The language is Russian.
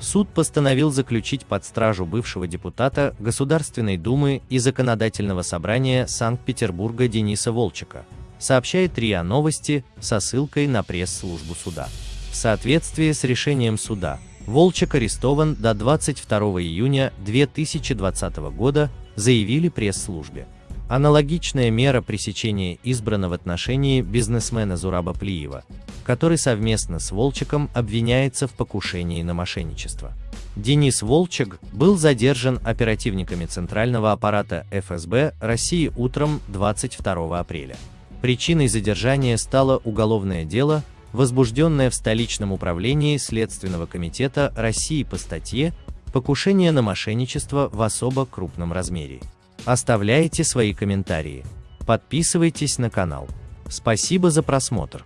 суд постановил заключить под стражу бывшего депутата Государственной Думы и Законодательного собрания Санкт-Петербурга Дениса Волчика, сообщает РИА Новости со ссылкой на пресс-службу суда. В соответствии с решением суда, Волчек арестован до 22 июня 2020 года, заявили пресс-службе. Аналогичная мера пресечения избрана в отношении бизнесмена Зураба Плиева, который совместно с Волчеком обвиняется в покушении на мошенничество. Денис Волчек был задержан оперативниками Центрального аппарата ФСБ России утром 22 апреля. Причиной задержания стало уголовное дело, возбужденное в столичном управлении Следственного комитета России по статье «Покушение на мошенничество в особо крупном размере». Оставляйте свои комментарии. Подписывайтесь на канал. Спасибо за просмотр.